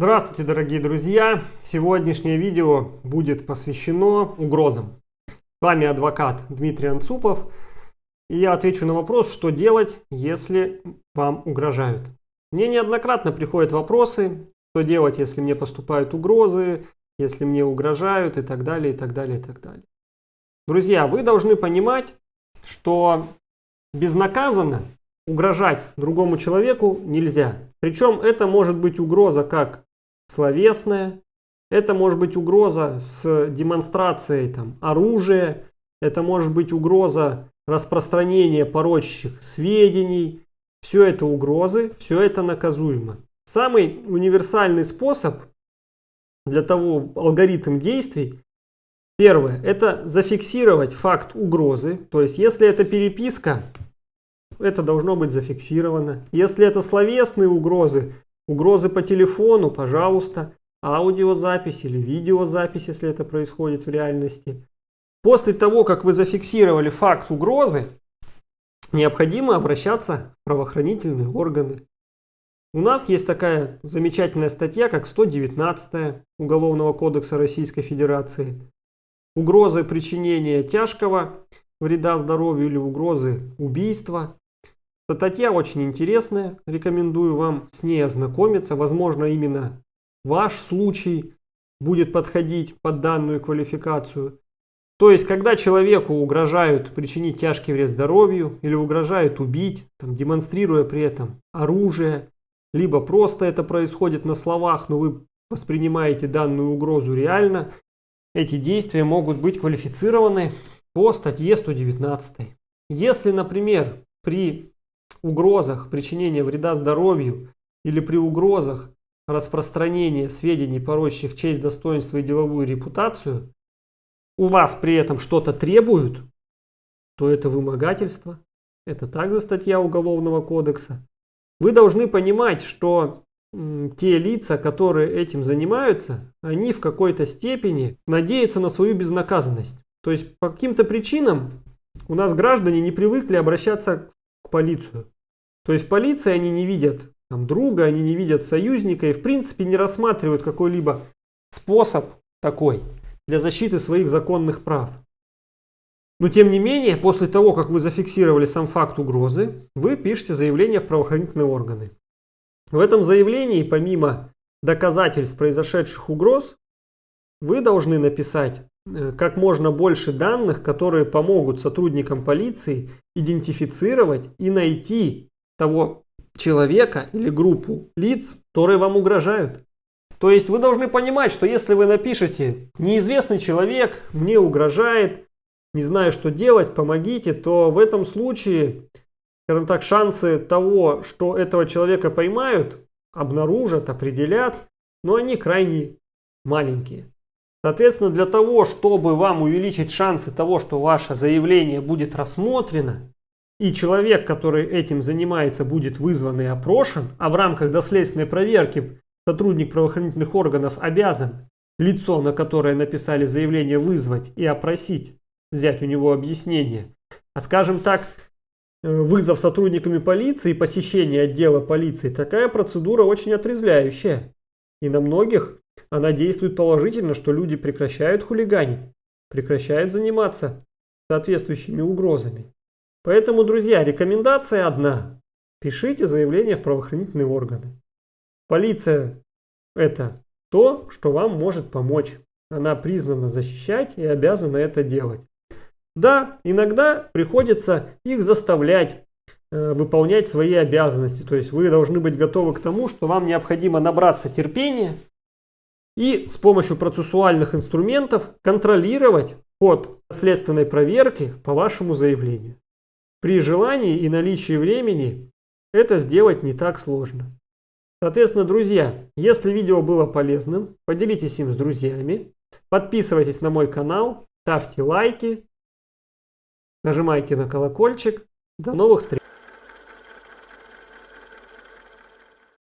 Здравствуйте, дорогие друзья! Сегодняшнее видео будет посвящено угрозам. С вами адвокат Дмитрий Анцупов. И я отвечу на вопрос, что делать, если вам угрожают. Мне неоднократно приходят вопросы, что делать, если мне поступают угрозы, если мне угрожают и так далее, и так далее, и так далее. Друзья, вы должны понимать, что безнаказанно угрожать другому человеку нельзя. Причем это может быть угроза как словесная, это может быть угроза с демонстрацией там, оружия, это может быть угроза распространения порочащих сведений. Все это угрозы, все это наказуемо. Самый универсальный способ для того, алгоритм действий, первое, это зафиксировать факт угрозы. То есть, если это переписка, это должно быть зафиксировано. Если это словесные угрозы, угрозы по телефону, пожалуйста, аудиозапись или видеозапись, если это происходит в реальности. После того, как вы зафиксировали факт угрозы, необходимо обращаться в правоохранительные органы. У нас есть такая замечательная статья, как 119 Уголовного кодекса Российской Федерации. Угрозы причинения тяжкого вреда здоровью или угрозы убийства. Статья очень интересная, рекомендую вам с ней ознакомиться. Возможно, именно ваш случай будет подходить под данную квалификацию. То есть, когда человеку угрожают причинить тяжкий вред здоровью или угрожают убить, там, демонстрируя при этом оружие, либо просто это происходит на словах, но вы воспринимаете данную угрозу реально, эти действия могут быть квалифицированы по статье 119. Если, например, при угрозах причинения вреда здоровью или при угрозах распространения сведений, порочащих честь, достоинство и деловую репутацию, у вас при этом что-то требуют, то это вымогательство. Это также статья Уголовного кодекса. Вы должны понимать, что те лица, которые этим занимаются, они в какой-то степени надеются на свою безнаказанность. То есть по каким-то причинам у нас граждане не привыкли обращаться полицию. То есть в полиции они не видят там, друга, они не видят союзника и в принципе не рассматривают какой-либо способ такой для защиты своих законных прав. Но тем не менее, после того, как вы зафиксировали сам факт угрозы, вы пишете заявление в правоохранительные органы. В этом заявлении, помимо доказательств произошедших угроз, вы должны написать как можно больше данных, которые помогут сотрудникам полиции идентифицировать и найти того человека или группу лиц, которые вам угрожают. То есть вы должны понимать, что если вы напишете «неизвестный человек мне угрожает, не знаю, что делать, помогите», то в этом случае, скажем так, шансы того, что этого человека поймают, обнаружат, определят, но они крайне маленькие. Соответственно, для того, чтобы вам увеличить шансы того, что ваше заявление будет рассмотрено, и человек, который этим занимается, будет вызван и опрошен, а в рамках доследственной проверки сотрудник правоохранительных органов обязан лицо, на которое написали заявление, вызвать и опросить, взять у него объяснение. А скажем так, э, вызов сотрудниками полиции, посещение отдела полиции, такая процедура очень отрезвляющая. И на многих она действует положительно, что люди прекращают хулиганить, прекращают заниматься соответствующими угрозами. Поэтому, друзья, рекомендация одна. Пишите заявление в правоохранительные органы. Полиция – это то, что вам может помочь. Она признана защищать и обязана это делать. Да, иногда приходится их заставлять э, выполнять свои обязанности. То есть вы должны быть готовы к тому, что вам необходимо набраться терпения, и с помощью процессуальных инструментов контролировать ход следственной проверки по вашему заявлению. При желании и наличии времени это сделать не так сложно. Соответственно, друзья, если видео было полезным, поделитесь им с друзьями, подписывайтесь на мой канал, ставьте лайки, нажимайте на колокольчик. До новых встреч!